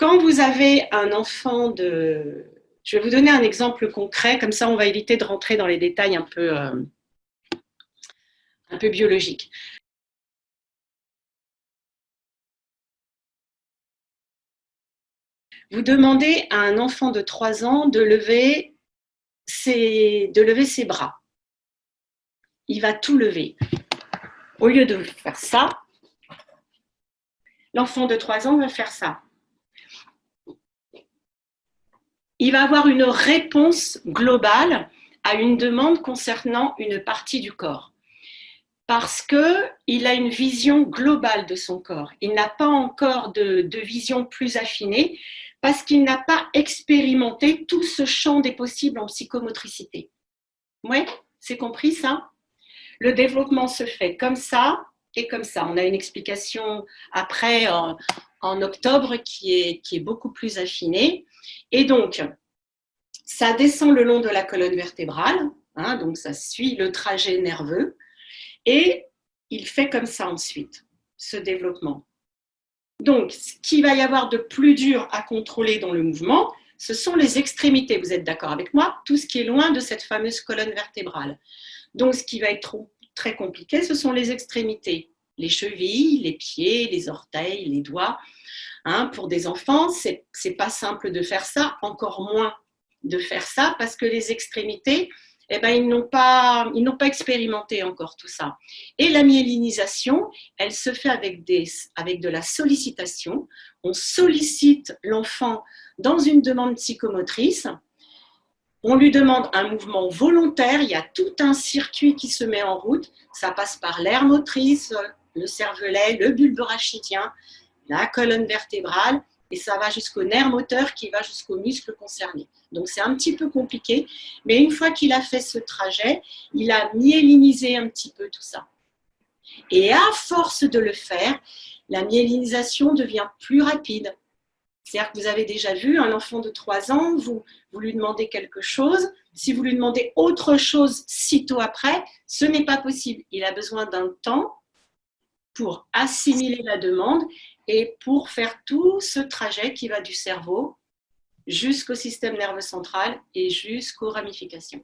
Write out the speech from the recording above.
quand vous avez un enfant de... Je vais vous donner un exemple concret, comme ça on va éviter de rentrer dans les détails un peu, euh, un peu biologiques. Vous demandez à un enfant de 3 ans de lever ses, de lever ses bras. Il va tout lever. Au lieu de faire ça, l'enfant de 3 ans va faire ça. Il va avoir une réponse globale à une demande concernant une partie du corps. Parce qu'il a une vision globale de son corps. Il n'a pas encore de, vision plus affinée parce qu'il n'a pas expérimenté tout ce champ des possibles en psychomotricité. Oui, c'est compris ça? Le développement se fait comme ça, et comme ça. On a une explication après en, octobre qui est, qui est beaucoup plus affinée. Et donc, ça descend le long de la colonne vertébrale, hein, donc ça suit le trajet nerveux, et il fait comme ça ensuite, ce développement. Donc, ce qu'il va y avoir de plus dur à contrôler dans le mouvement, ce sont les extrémités. Vous êtes d'accord avec moi? Tout ce qui est loin de cette fameuse colonne vertébrale. Donc, ce qui va être très compliqué, ce sont les extrémités, les chevilles, les pieds, les orteils, les doigts. Hein, pour des enfants, c'est n'est pas simple de faire ça, encore moins de faire ça, parce que les extrémités, eh ben, ils n'ont pas, pas expérimenté encore tout ça. Et la myélinisation, elle se fait avec, des, avec de la sollicitation. On sollicite l'enfant dans une demande psychomotrice, on lui demande un mouvement volontaire, il y a tout un circuit qui se met en route. Ça passe par l'air motrice, le cervelet, le bulbe rachidien, la colonne vertébrale, et ça va jusqu'au nerf moteur qui va jusqu'au muscle concerné. Donc c'est un petit peu compliqué, mais une fois qu'il a fait ce trajet, il a myélinisé un petit peu tout ça. Et à force de le faire, la myélinisation devient plus rapide. C'est-à-dire que vous avez déjà vu un enfant de 3 ans, vous, vous lui demandez quelque chose, si vous lui demandez autre chose sitôt après, ce n'est pas possible. Il a besoin d'un temps pour assimiler la demande et pour faire tout ce trajet qui va du cerveau jusqu'au système nerveux central et jusqu'aux ramifications.